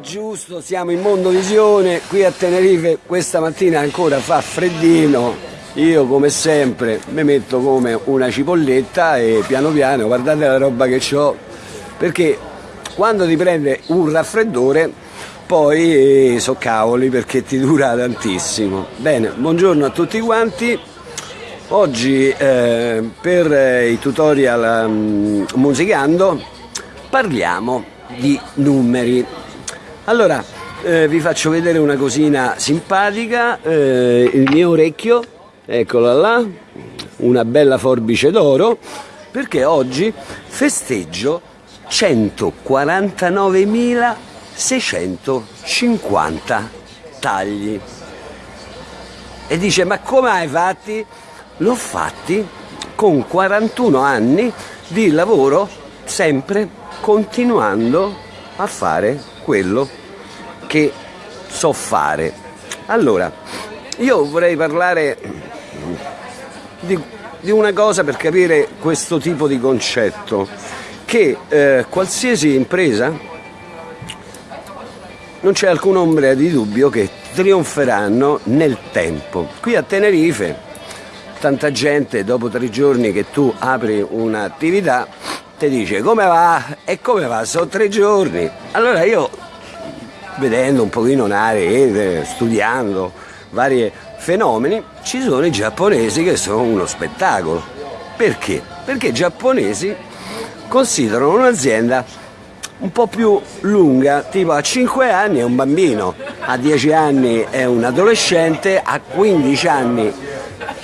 giusto, siamo in Mondovisione, qui a Tenerife questa mattina ancora fa freddino, io come sempre mi metto come una cipolletta e piano piano guardate la roba che ho, perché quando ti prende un raffreddore poi eh, so cavoli perché ti dura tantissimo. Bene, buongiorno a tutti quanti. Oggi eh, per i tutorial um, musicando parliamo di numeri. Allora, eh, vi faccio vedere una cosina simpatica, eh, il mio orecchio, eccola là, una bella forbice d'oro, perché oggi festeggio 149.650 tagli. E dice, ma come hai fatti? L'ho fatti con 41 anni di lavoro sempre continuando a fare quello che so fare. Allora, io vorrei parlare di, di una cosa per capire questo tipo di concetto, che eh, qualsiasi impresa non c'è alcuna ombra di dubbio che trionferanno nel tempo. Qui a Tenerife tanta gente dopo tre giorni che tu apri un'attività ti dice come va e come va, sono tre giorni. Allora io vedendo un pochino una rete, studiando vari fenomeni, ci sono i giapponesi che sono uno spettacolo. Perché? Perché i giapponesi considerano un'azienda un po' più lunga, tipo a 5 anni è un bambino, a 10 anni è un adolescente, a 15 anni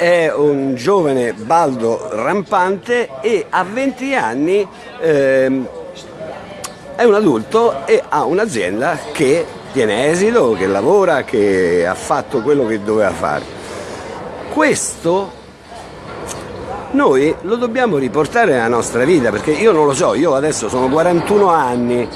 è un giovane baldo rampante e a 20 anni ehm, è un adulto e ha un'azienda che tiene esito, che lavora, che ha fatto quello che doveva fare. Questo noi lo dobbiamo riportare nella nostra vita perché io non lo so, io adesso sono 41 anni,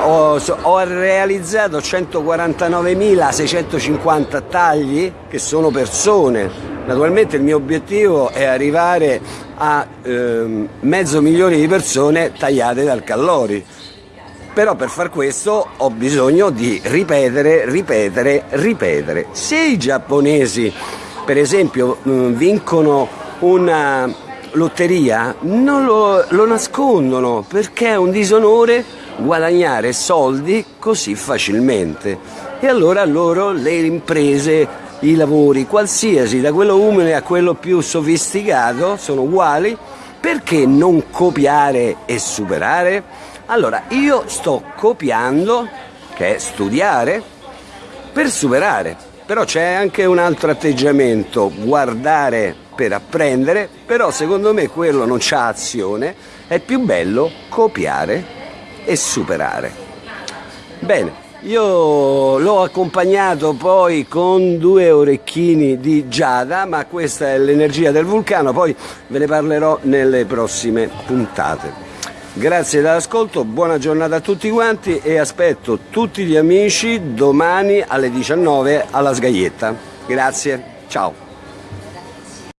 ho, ho realizzato 149.650 tagli che sono persone, naturalmente il mio obiettivo è arrivare a eh, mezzo milione di persone tagliate dal Callori però per far questo ho bisogno di ripetere, ripetere, ripetere. Se i giapponesi per esempio vincono una lotteria non lo, lo nascondono perché è un disonore guadagnare soldi così facilmente e allora loro le imprese i lavori qualsiasi da quello umile a quello più sofisticato sono uguali perché non copiare e superare? Allora io sto copiando che è studiare per superare però c'è anche un altro atteggiamento guardare per apprendere, però secondo me quello non c'ha azione, è più bello copiare e superare. Bene, io l'ho accompagnato poi con due orecchini di Giada, ma questa è l'energia del vulcano, poi ve ne parlerò nelle prossime puntate. Grazie dell'ascolto, buona giornata a tutti quanti e aspetto tutti gli amici domani alle 19 alla Sgaglietta. Grazie, ciao.